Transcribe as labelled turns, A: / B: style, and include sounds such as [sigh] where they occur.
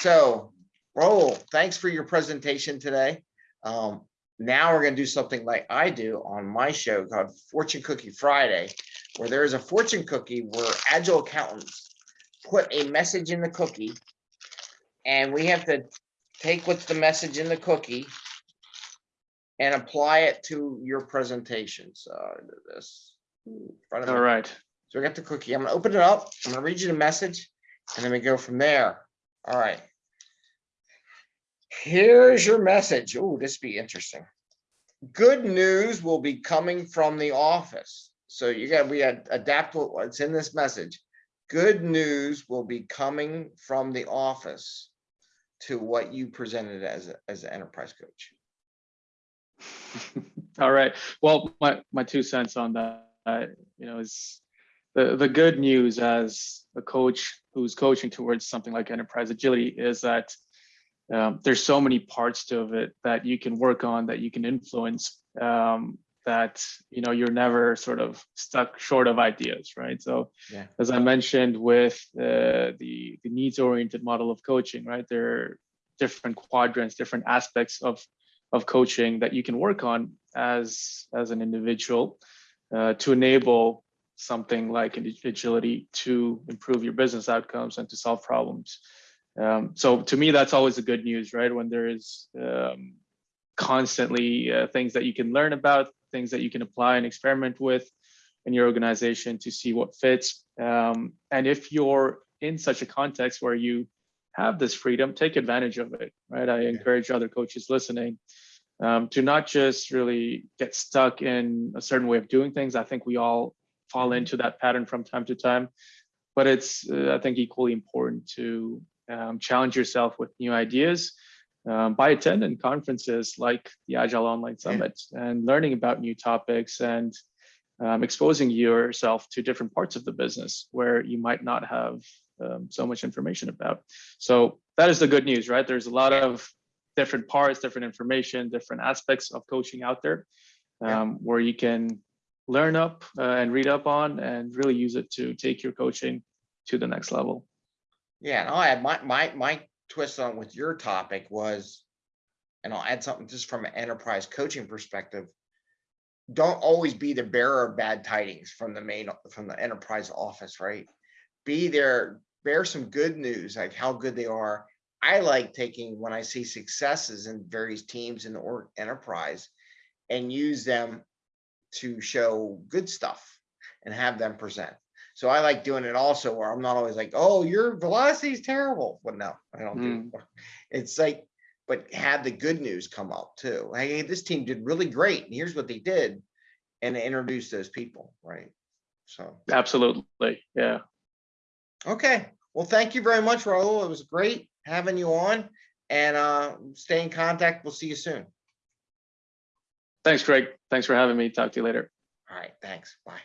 A: So, Raul, thanks for your presentation today. Um, now we're gonna do something like I do on my show called Fortune Cookie Friday, where there is a fortune cookie where agile accountants put a message in the cookie. And we have to take what's the message in the cookie and apply it to your presentation. So this. in front of me.
B: All right.
A: So we got the cookie. I'm gonna open it up. I'm gonna read you the message and then we go from there. All right. Here's your message. Oh, this be interesting. Good news will be coming from the office. So you got, we had adapt what- what's in this message. Good news will be coming from the office to what you presented as, a- as an enterprise coach. [laughs]
B: All right. Well, my, my two cents on that, uh, you know, is the, the good news as a coach who's coaching towards something like enterprise agility is that um, there's so many parts to it that you can work on, that you can influence, um, that, you know, you're never sort of stuck short of ideas, right? So
A: Yeah.
B: as I mentioned with uh, the, the needs oriented model of coaching, right? There are different quadrants, different aspects of of coaching that you can work on as as an individual uh, to enable something like agility to improve your business outcomes and to solve problems. Um, so to me, that's always the good news, right? When there is um, constantly uh, things that you can learn about, things that you can apply and experiment with in your organization to see what fits. Um, and if you're in such a context where you have this freedom, take advantage of it, right? I encourage other coaches listening um, to not just really get stuck in a certain way of doing things. I think we all fall into that pattern from time to time, but it's, uh, I think, equally important to um, challenge yourself with new ideas um, by attending conferences like the Agile Online Summit and learning about new topics and um, exposing yourself to different parts of the business where you might not have um, so much information about. So that is the good news, right? There's a lot of different parts, different information, different aspects of coaching out there
A: Yeah.
B: um, where you can learn up uh, and read up on and really use it to take your coaching to the next level.
A: Yeah, and I'll add my, my, my twist on with your topic was, and I'll add something just from an enterprise coaching perspective. Don't always be the bearer of bad tidings from the main, from the enterprise office, right? Be there, bear some good news, like how good they are. I like taking, when I see successes in various teams in the enterprise and use them to show good stuff and have them present. So I like doing it also where I'm not always like, oh, your velocity is terrible. But no, I don't do it. It's like, but have the good news come out too. Hey, this team did really great. And here's what they did. And introduce those people, right? So,
B: Absolutely. Yeah.
A: okay. Well, thank you very much, Raul. It was great having you on and uh, stay in contact. We'll see you soon.
B: Thanks, Greg. Thanks for having me. Talk to you later.
A: All right. Thanks. Bye.